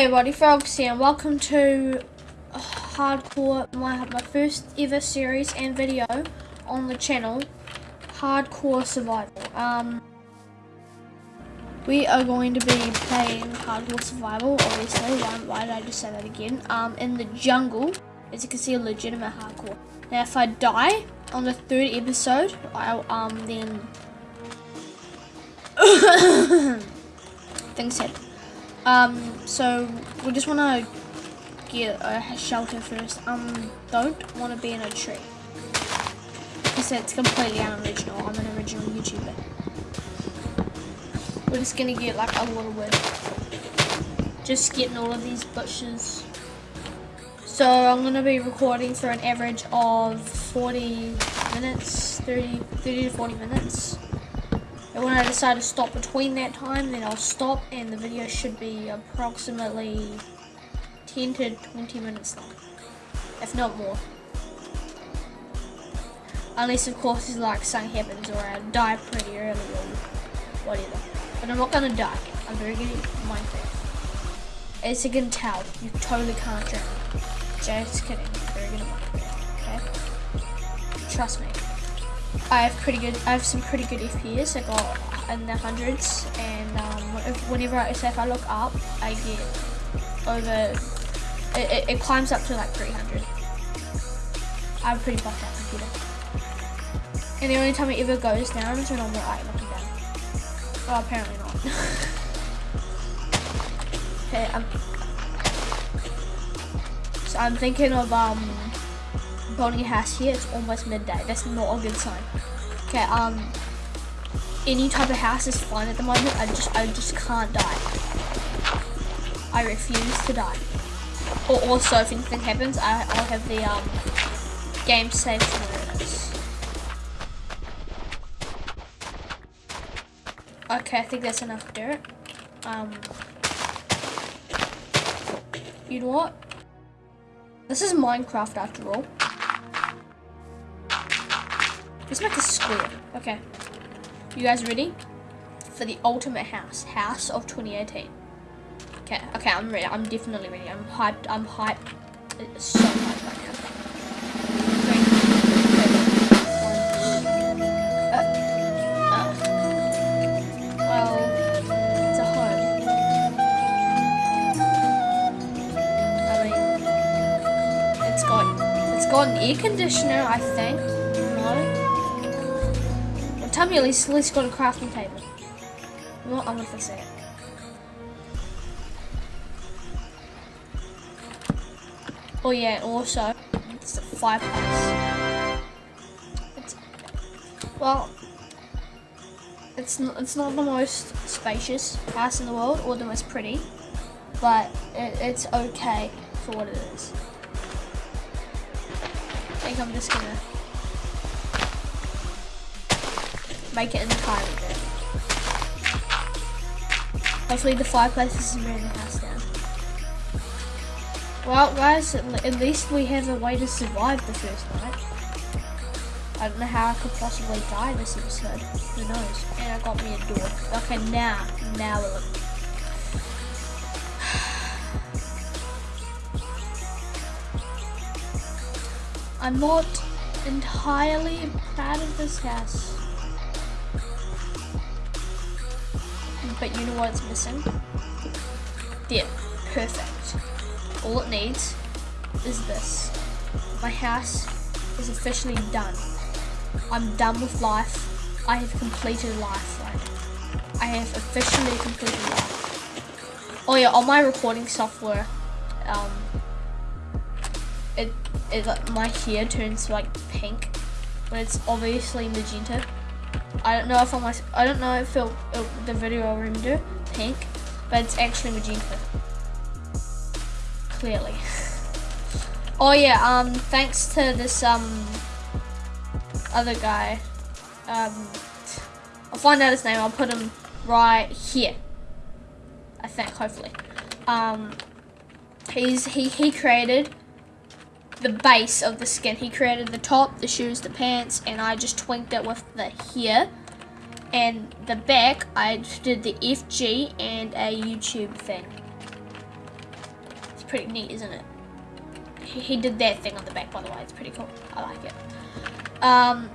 Hey everybody, Frogs here, and welcome to Hardcore, my, my first ever series and video on the channel, Hardcore Survival. Um, we are going to be playing Hardcore Survival, obviously, why, why did I just say that again, um, in the jungle, as you can see, a legitimate hardcore. Now if I die on the third episode, I'll, um, then, things happen. Um, so we just want to get a shelter first. Um, don't want to be in a tree. Because that's completely unoriginal. I'm an original YouTuber. We're just gonna get like a little wood. Just getting all of these bushes. So I'm gonna be recording for an average of 40 minutes, 30, 30 to 40 minutes. And when I decide to stop between that time, then I'll stop and the video should be approximately 10 to 20 minutes long, if not more. Unless of course it's like something happens or I die pretty early or whatever. But I'm not gonna die. I'm very good at Minecraft. As you can tell, you totally can't drown. Just kidding. I'm very good at Minecraft. Okay? Trust me. I have pretty good. I have some pretty good FPS. I got in the hundreds, and um, whenever I say if I look up, I get over. It, it, it climbs up to like 300. I'm pretty buffed out computer. And the only time it ever goes down is when I'm like looking down. Well, apparently not. okay, I'm. So I'm thinking of um building a house here, it's almost midday. That's not a good sign. Okay, um, any type of house is fine at the moment. I just, I just can't die. I refuse to die. Or also, if anything happens, I, I'll have the um, game saved awareness. Okay, I think that's enough dirt. Um, you know what? This is Minecraft after all. Let's make a square. Okay. You guys ready? For the ultimate house. House of 2018. Okay, okay, I'm ready. I'm definitely ready. I'm hyped. I'm hyped. It's so hyped right now. Well, uh, uh, oh. it's a home. It's got, it's got an air conditioner, I think. Tell me at least, least got a crafting table. What? I'm gonna fix it. Oh yeah, also, it's a fireplace. It's, well, it's not, it's not the most spacious house in the world or the most pretty, but it, it's okay for what it is. I think I'm just gonna make it entirely good. Hopefully the fireplace isn't burning the house down. Well guys, at least we have a way to survive the first night. I don't know how I could possibly die this episode. Who knows? And I got me a door. Okay, now, now we're looking. I'm not entirely proud of this house. But you know what's missing? There, perfect. All it needs is this. My house is officially done. I'm done with life. I have completed life? I have officially completed life. Oh yeah, on my recording software, um, it, it my hair turns like pink, but it's obviously magenta. I don't know if I'm I don't know if it'll, it'll, the video will render pink, but it's actually magenta. Clearly. oh yeah, um, thanks to this um other guy. Um, I'll find out his name. I'll put him right here. I think, hopefully. Um, he's he he created the base of the skin. He created the top, the shoes, the pants, and I just twinked it with the here. And the back, I did the FG and a YouTube thing. It's pretty neat, isn't it? He, did that thing on the back, by the way. It's pretty cool. I like it. Um,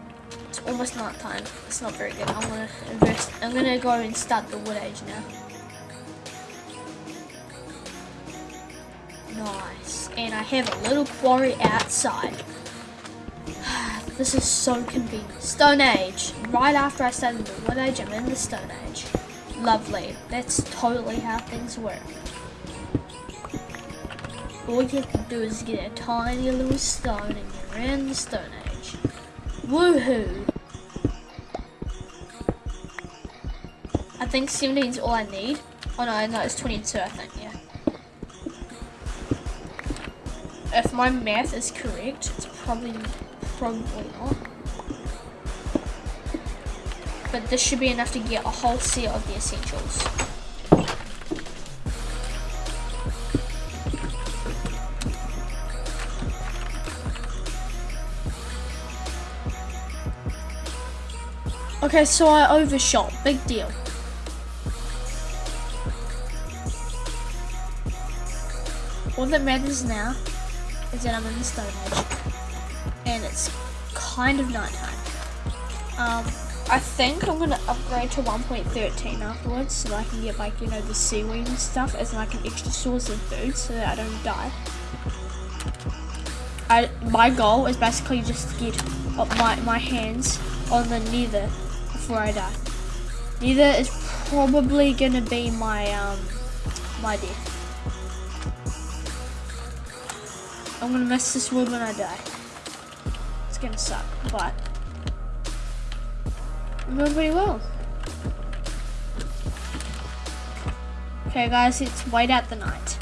it's almost night time. It's not very good. I'm gonna invest. I'm gonna go and start the wood age now. Nice. And I have a little quarry outside. this is so convenient. Stone Age. Right after I started the wood age, I'm in the Stone Age. Lovely. That's totally how things work. All you have to do is get a tiny little stone and you're in the Stone Age. Woohoo! I think 17 is all I need. Oh no, no, it's 22 I think, yeah. If my math is correct, it's probably, probably not. But this should be enough to get a whole set of the essentials. Okay, so I overshot. Big deal. All that matters now is that I'm in the Stone Age. And it's kind of nighttime. Um, I think I'm gonna upgrade to 1.13 afterwards so that I can get like, you know, the seaweed and stuff as like an extra source of food so that I don't die. I, my goal is basically just to get my, my hands on the nether before I die. Nether is probably gonna be my um my death. I'm gonna miss this wood when I die. It's gonna suck, but I'm doing pretty well. Okay guys, it's white out the night.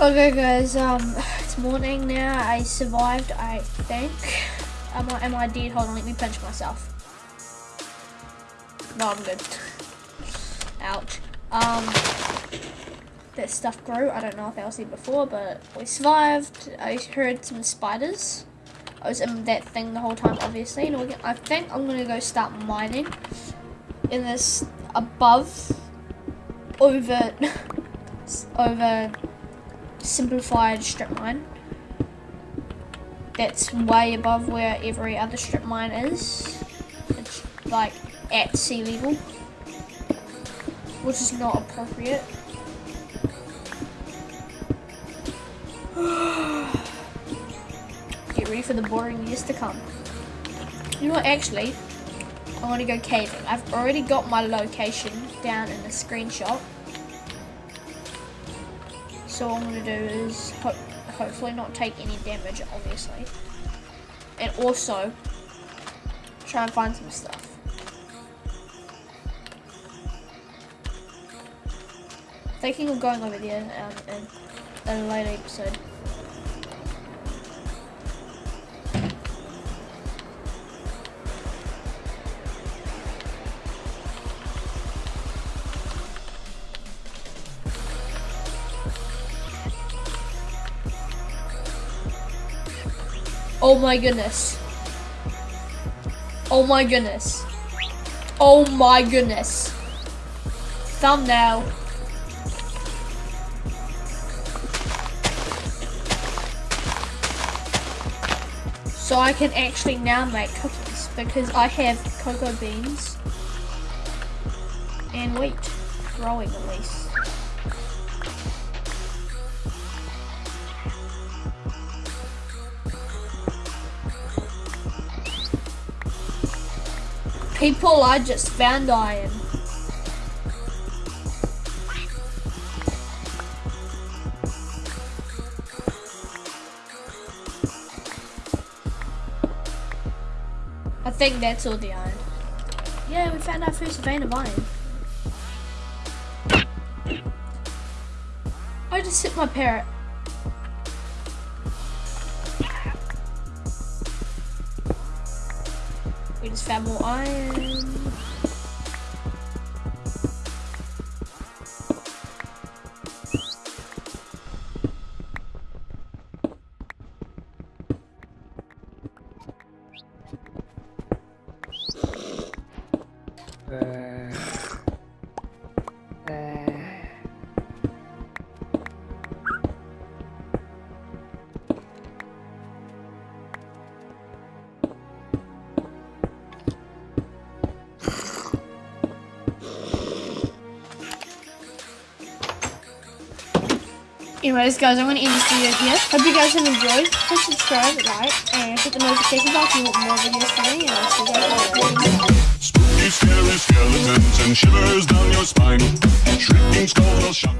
Okay guys, um it's morning now. I survived, I think. Am I, am I dead? Hold on, let me pinch myself. No, I'm good. Ouch. Um, that stuff grew. I don't know if I was there before, but we survived. I heard some spiders. I was in that thing the whole time, obviously. And I think I'm going to go start mining in this above, over, over simplified strip mine that's way above where every other strip mine is. It's like at sea level, which is not appropriate. Get ready for the boring years to come. You know what, actually, I want to go caving. I've already got my location down in the screenshot. So what I'm going to do is ho hopefully not take any damage, obviously. And also, try and find some stuff. Thinking of going over there um, in a later episode. Oh my goodness. Oh my goodness. Oh my goodness. Thumbnail. So I can actually now make cookies because I have cocoa beans and wheat growing at least. People I just found iron. Think that's all the iron. Yeah, we found our first vein of iron. I just hit my parrot. We just found more iron. Anyways, guys, I'm going to end this video here. Hope you guys have enjoyed. Please subscribe, like, and hit the notification bell if you want more videos coming. And I'll see you guys later. Scary skeletons and shivers down your spine. Shrieking skulls will shock